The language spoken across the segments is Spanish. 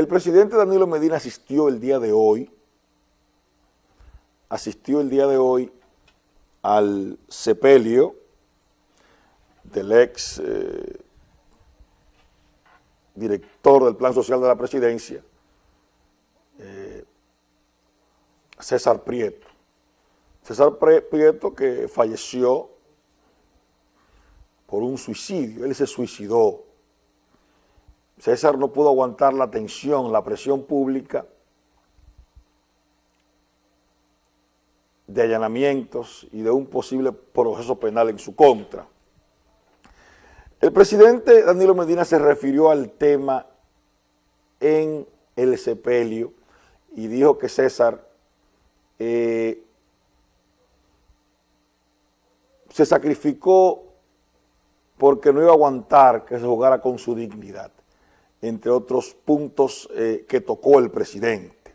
El presidente Danilo Medina asistió el día de hoy, asistió el día de hoy al sepelio del ex eh, director del Plan Social de la Presidencia, eh, César Prieto. César Prieto que falleció por un suicidio, él se suicidó. César no pudo aguantar la tensión, la presión pública de allanamientos y de un posible proceso penal en su contra. El presidente Danilo Medina se refirió al tema en el sepelio y dijo que César eh, se sacrificó porque no iba a aguantar que se jugara con su dignidad, entre otros puntos eh, que tocó el presidente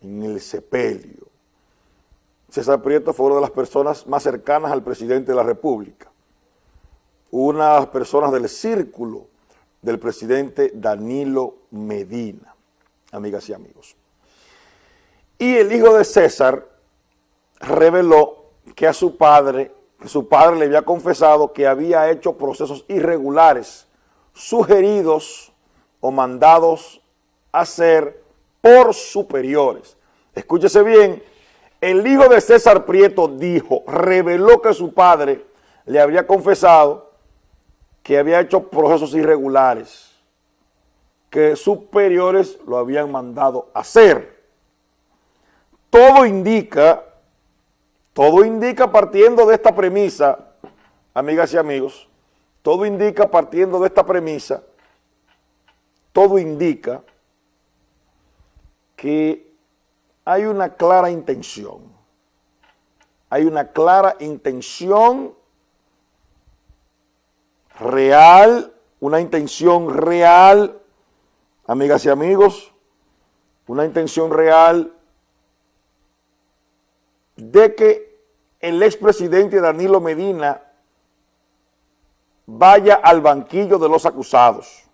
en el sepelio. César Prieto fue una de las personas más cercanas al presidente de la República unas personas del círculo del presidente Danilo Medina, amigas y amigos. Y el hijo de César reveló que a su padre, su padre le había confesado que había hecho procesos irregulares sugeridos o mandados a hacer por superiores. Escúchese bien, el hijo de César Prieto dijo, reveló que su padre le había confesado que había hecho procesos irregulares, que superiores lo habían mandado hacer. Todo indica, todo indica partiendo de esta premisa, amigas y amigos, todo indica partiendo de esta premisa, todo indica que hay una clara intención, hay una clara intención real, una intención real, amigas y amigos, una intención real de que el expresidente Danilo Medina vaya al banquillo de los acusados.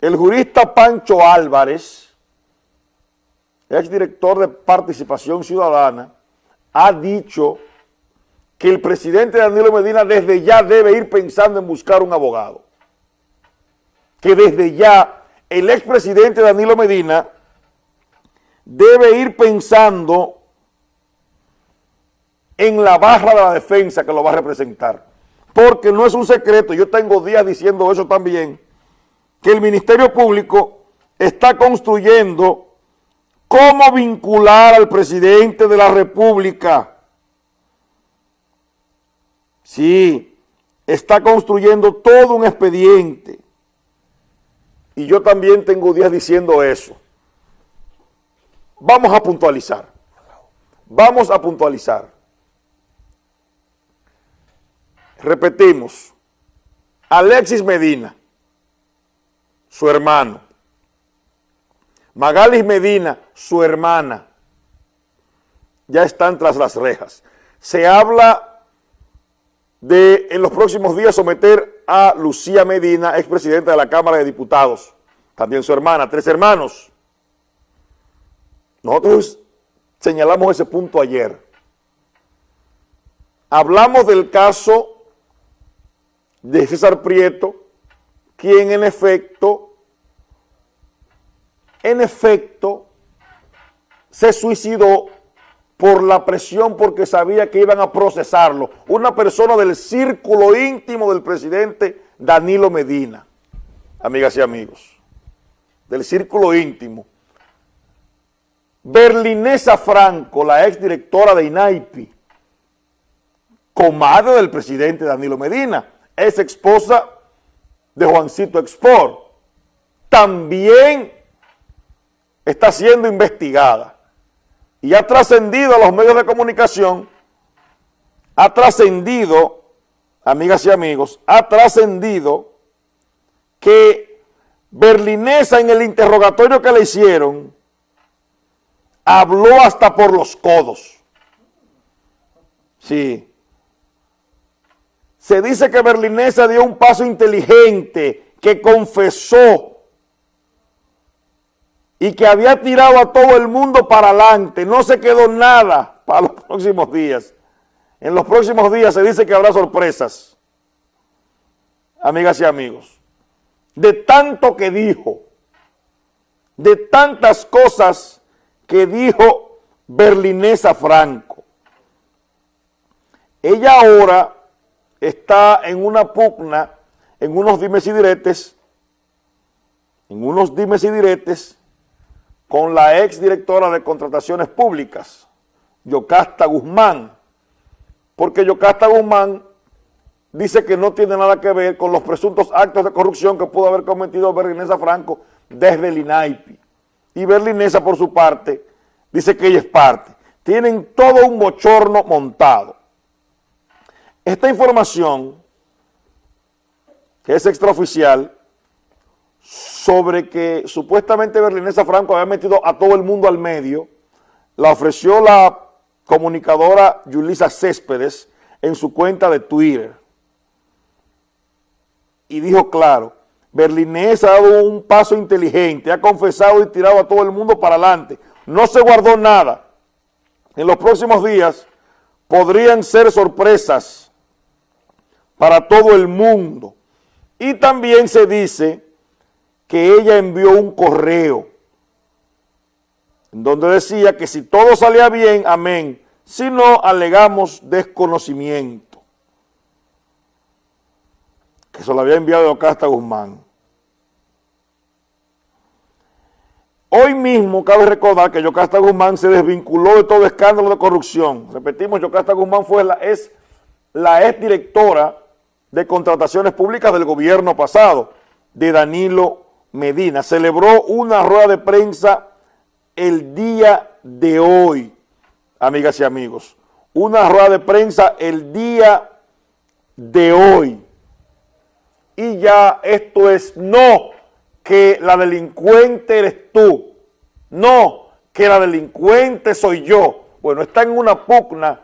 El jurista Pancho Álvarez, exdirector de Participación Ciudadana, ha dicho que el presidente Danilo Medina desde ya debe ir pensando en buscar un abogado. Que desde ya el expresidente Danilo Medina debe ir pensando en la barra de la defensa que lo va a representar. Porque no es un secreto, yo tengo días diciendo eso también, que el Ministerio Público está construyendo cómo vincular al presidente de la República Sí, está construyendo todo un expediente. Y yo también tengo días diciendo eso. Vamos a puntualizar. Vamos a puntualizar. Repetimos. Alexis Medina, su hermano. Magalis Medina, su hermana. Ya están tras las rejas. Se habla de en los próximos días someter a Lucía Medina, expresidenta de la Cámara de Diputados, también su hermana, tres hermanos. Nosotros señalamos ese punto ayer. Hablamos del caso de César Prieto, quien en efecto, en efecto, se suicidó por la presión porque sabía que iban a procesarlo. Una persona del círculo íntimo del presidente Danilo Medina, amigas y amigos, del círculo íntimo. Berlinesa Franco, la exdirectora de INAIPI, comadre del presidente Danilo Medina, es esposa de Juancito Export, también está siendo investigada y ha trascendido a los medios de comunicación, ha trascendido, amigas y amigos, ha trascendido que Berlinesa en el interrogatorio que le hicieron habló hasta por los codos. Sí. Se dice que Berlinesa dio un paso inteligente que confesó y que había tirado a todo el mundo para adelante, no se quedó nada para los próximos días. En los próximos días se dice que habrá sorpresas, amigas y amigos. De tanto que dijo, de tantas cosas que dijo Berlinesa Franco. Ella ahora está en una pugna, en unos dimes y diretes, en unos dimes y diretes con la ex directora de contrataciones públicas, Yocasta Guzmán, porque Yocasta Guzmán dice que no tiene nada que ver con los presuntos actos de corrupción que pudo haber cometido Berlinesa Franco desde el INAIPI. Y Berlinesa, por su parte, dice que ella es parte. Tienen todo un bochorno montado. Esta información, que es extraoficial, sobre que supuestamente Berlinesa Franco había metido a todo el mundo al medio, la ofreció la comunicadora Yulisa Céspedes en su cuenta de Twitter. Y dijo claro, Berlinesa ha dado un paso inteligente, ha confesado y tirado a todo el mundo para adelante. No se guardó nada. En los próximos días podrían ser sorpresas para todo el mundo. Y también se dice que ella envió un correo en donde decía que si todo salía bien, amén, si no, alegamos desconocimiento. Que se lo había enviado Ocasta Guzmán. Hoy mismo cabe recordar que Yocasta Guzmán se desvinculó de todo escándalo de corrupción. Repetimos, Yocasta Guzmán fue la, es la ex directora de contrataciones públicas del gobierno pasado, de Danilo Medina. Celebró una rueda de prensa el día de hoy, amigas y amigos. Una rueda de prensa el día de hoy. Y ya esto es no que la delincuente eres tú, no que la delincuente soy yo. Bueno, está en una pugna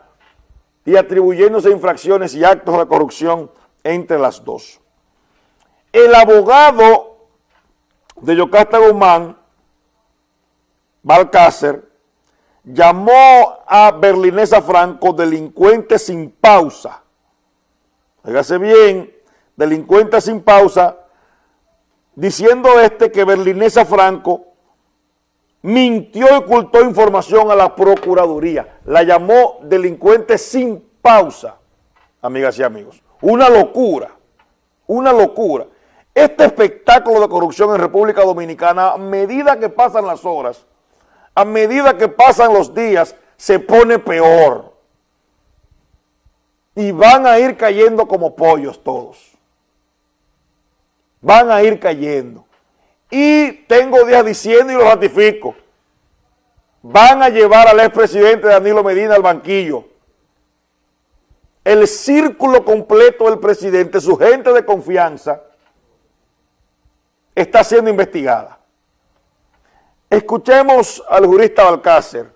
y atribuyéndose infracciones y actos de corrupción entre las dos. El abogado de Yocasta Guzmán, Balcácer, llamó a Berlinesa Franco delincuente sin pausa. Fíjese bien, delincuente sin pausa, diciendo este que Berlinesa Franco mintió y ocultó información a la Procuraduría. La llamó delincuente sin pausa, amigas y amigos. Una locura, una locura. Este espectáculo de corrupción en República Dominicana, a medida que pasan las horas, a medida que pasan los días, se pone peor. Y van a ir cayendo como pollos todos van a ir cayendo. Y tengo días diciendo y lo ratifico, van a llevar al expresidente Danilo Medina al banquillo. El círculo completo del presidente, su gente de confianza, está siendo investigada. Escuchemos al jurista Balcácer